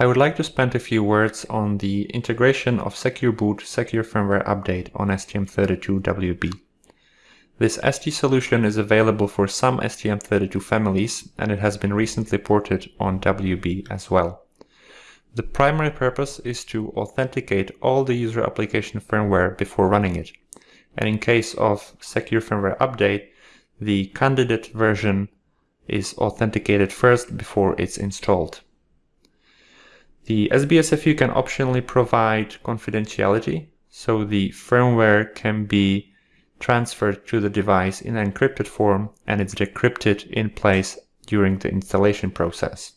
I would like to spend a few words on the integration of Secure Boot Secure Firmware Update on STM32WB. This ST solution is available for some STM32 families and it has been recently ported on WB as well. The primary purpose is to authenticate all the user application firmware before running it. And in case of Secure Firmware Update, the candidate version is authenticated first before it's installed. The SBSFU can optionally provide confidentiality, so the firmware can be transferred to the device in encrypted form and it's decrypted in place during the installation process.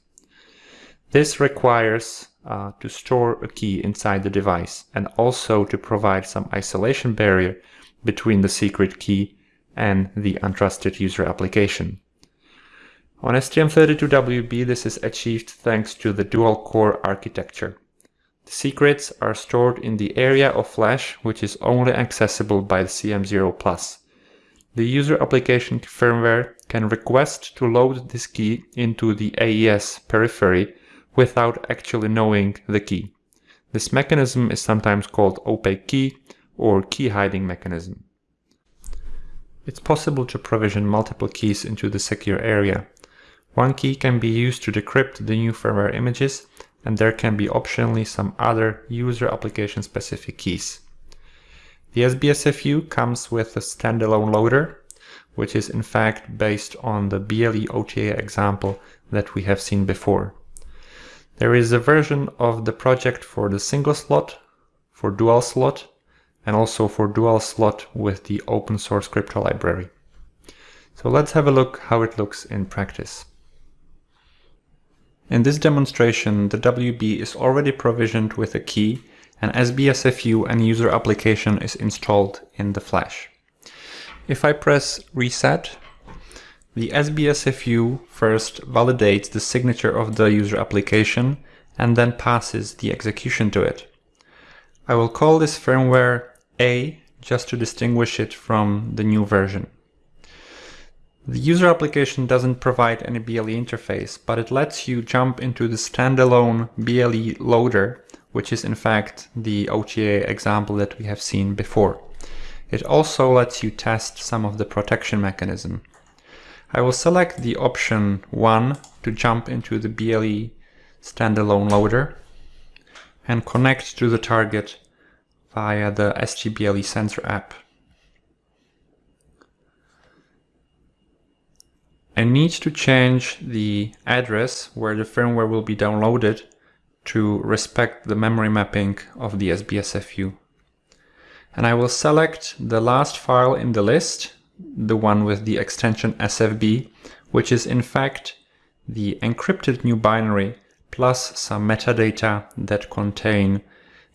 This requires uh, to store a key inside the device and also to provide some isolation barrier between the secret key and the untrusted user application. On STM32WB this is achieved thanks to the dual-core architecture. The secrets are stored in the area of flash which is only accessible by the CM0+. The user application firmware can request to load this key into the AES periphery without actually knowing the key. This mechanism is sometimes called opaque key or key hiding mechanism. It's possible to provision multiple keys into the secure area. One key can be used to decrypt the new firmware images, and there can be optionally some other user application specific keys. The SBSFU comes with a standalone loader, which is in fact based on the BLE OTA example that we have seen before. There is a version of the project for the single slot, for dual slot, and also for dual slot with the open source crypto library. So let's have a look how it looks in practice. In this demonstration, the WB is already provisioned with a key and SBSFU and user application is installed in the flash. If I press reset, the SBSFU first validates the signature of the user application and then passes the execution to it. I will call this firmware A just to distinguish it from the new version. The user application doesn't provide any BLE interface, but it lets you jump into the standalone BLE loader, which is in fact the OTA example that we have seen before. It also lets you test some of the protection mechanism. I will select the option 1 to jump into the BLE standalone loader and connect to the target via the ST BLE sensor app. I need to change the address where the firmware will be downloaded to respect the memory mapping of the SBSFU. And I will select the last file in the list, the one with the extension SFB, which is in fact the encrypted new binary plus some metadata that contain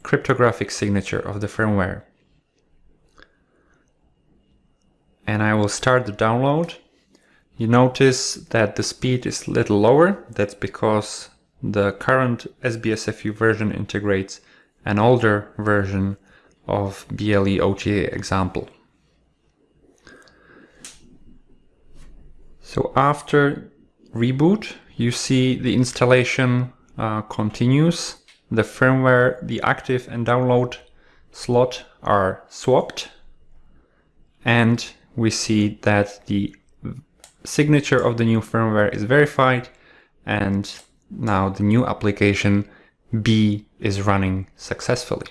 cryptographic signature of the firmware. And I will start the download you notice that the speed is a little lower. That's because the current SBSFU version integrates an older version of BLE OTA example. So after reboot, you see the installation uh, continues. The firmware, the active and download slot are swapped. And we see that the signature of the new firmware is verified and now the new application B is running successfully.